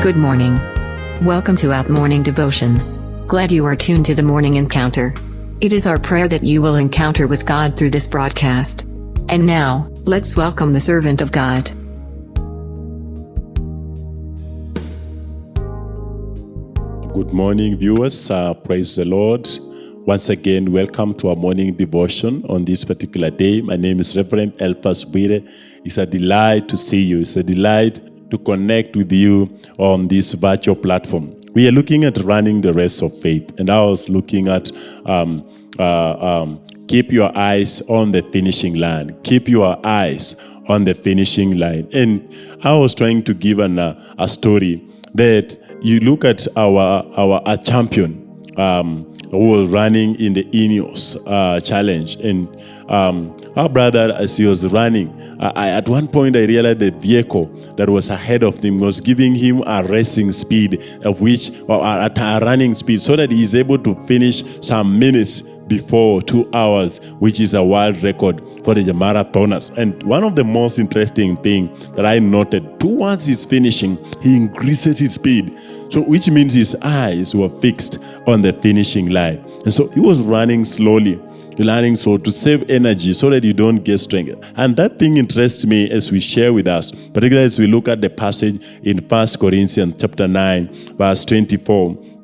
Good morning. Welcome to Out Morning Devotion. Glad you are tuned to the morning encounter. It is our prayer that you will encounter with God through this broadcast. And now, let's welcome the servant of God. Good morning, viewers. Uh, praise the Lord. Once again, welcome to our morning devotion on this particular day. My name is Reverend Elphas Bwire. It's a delight to see you. It's a delight to connect with you on this virtual platform. We are looking at running the race of faith, and I was looking at um, uh, um, keep your eyes on the finishing line. Keep your eyes on the finishing line. And I was trying to give an, uh, a story that you look at our our, champion. Um, who was running in the Ineos uh, challenge. And um, our brother, as he was running, I, at one point I realized the vehicle that was ahead of him was giving him a racing speed, of which, or a, a running speed, so that he's able to finish some minutes before two hours, which is a world record for the marathoners. And one of the most interesting things that I noted, towards his finishing, he increases his speed. So which means his eyes were fixed on the finishing line. And so he was running slowly learning so to save energy so that you don't get strength. And that thing interests me as we share with us, particularly as we look at the passage in First Corinthians chapter 9, verse 24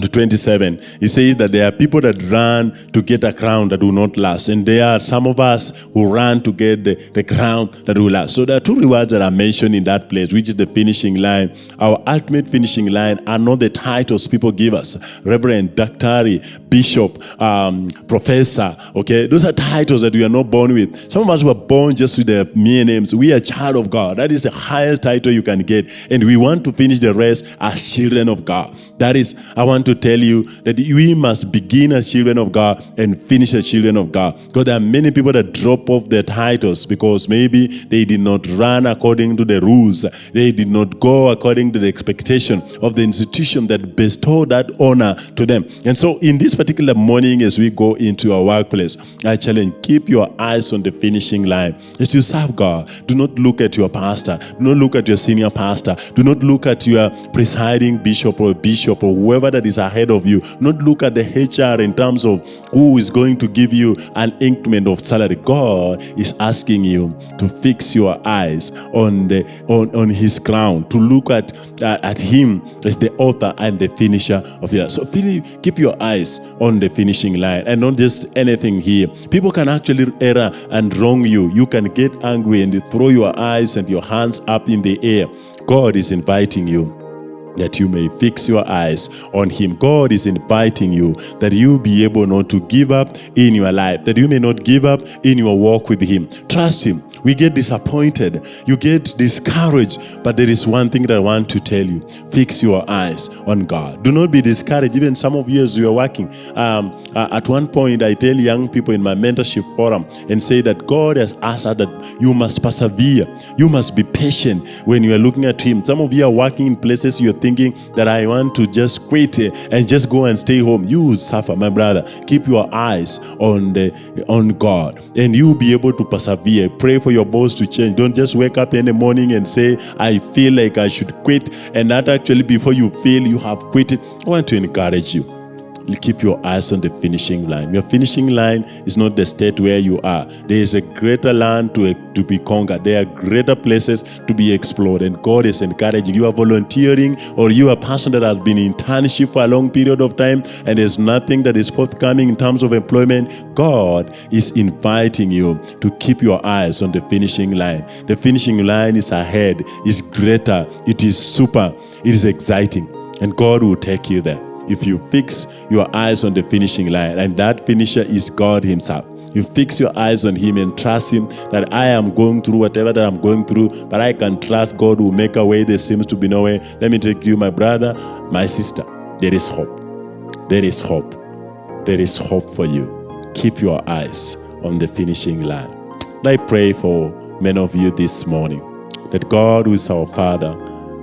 to 27, he says that there are people that run to get a crown that will not last. And there are some of us who run to get the, the crown that will last. So there are two rewards that are mentioned in that place, which is the finishing line. Our ultimate finishing line are not the titles people give us. Reverend, Doctor, Bishop, um, Professor, okay? Those are titles that we are not born with. Some of us were born just with their mere names. We are child of God. That is the highest title you can get. And we want to finish the rest as children of God. That is, I want to tell you that we must begin as children of God and finish as children of God. Because there are many people that drop off their titles because maybe they did not run according to the rules. They did not go according to the expectation of the institution that bestowed that honor to them. And so in this particular morning, as we go into our workplace, I challenge, keep your eyes on the finishing line. As you serve God, do not look at your pastor. Do not look at your senior pastor. Do not look at your presiding bishop or bishop or whoever that is ahead of you. Not look at the HR in terms of who is going to give you an increment of salary. God is asking you to fix your eyes on the on, on his crown, to look at uh, at him as the author and the finisher of your So keep your eyes on the finishing line and not just anything here. People can actually err and wrong you. You can get angry and throw your eyes and your hands up in the air. God is inviting you that you may fix your eyes on him. God is inviting you that you be able not to give up in your life, that you may not give up in your walk with him. Trust him. We get disappointed. You get discouraged. But there is one thing that I want to tell you. Fix your eyes on God. Do not be discouraged. Even some of you as you are working. Um, uh, at one point, I tell young people in my mentorship forum and say that God has asked us that you must persevere. You must be patient when you are looking at Him. Some of you are working in places you're thinking that I want to just quit and just go and stay home. You will suffer, my brother. Keep your eyes on the on God and you will be able to persevere. Pray for for your boss to change. Don't just wake up in the morning and say, I feel like I should quit. And that actually, before you feel you have quit, I want to encourage you keep your eyes on the finishing line. Your finishing line is not the state where you are. There is a greater land to, to be conquered. There are greater places to be explored. And God is encouraging you. are volunteering or you are a person that has been in internship for a long period of time and there's nothing that is forthcoming in terms of employment. God is inviting you to keep your eyes on the finishing line. The finishing line is ahead, is greater, it is super, it is exciting. And God will take you there if you fix your eyes on the finishing line, and that finisher is God Himself. You fix your eyes on Him and trust Him that I am going through whatever that I'm going through, but I can trust God will make a way there seems to be no way. Let me take you, my brother, my sister. There is hope. There is hope. There is hope for you. Keep your eyes on the finishing line. I pray for many of you this morning that God, who is our Father,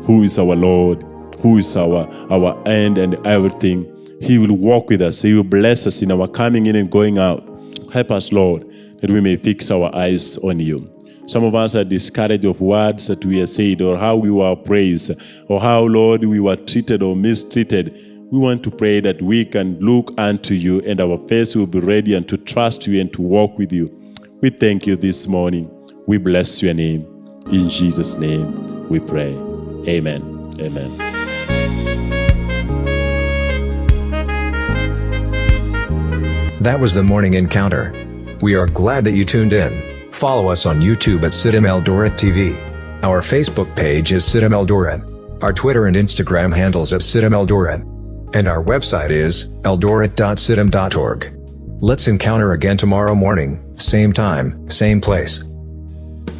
who is our Lord, who is our, our end and everything. He will walk with us. He will bless us in our coming in and going out. Help us, Lord, that we may fix our eyes on you. Some of us are discouraged of words that we have said or how we were praised or how, Lord, we were treated or mistreated. We want to pray that we can look unto you and our face will be ready and to trust you and to walk with you. We thank you this morning. We bless your name. In Jesus' name we pray. Amen. Amen. That was the morning encounter. We are glad that you tuned in. Follow us on YouTube at CITAM Eldoret TV. Our Facebook page is CITAM Eldoret. Our Twitter and Instagram handles at CITAM Eldoret. And our website is eldoret.citam.org. Let's encounter again tomorrow morning, same time, same place.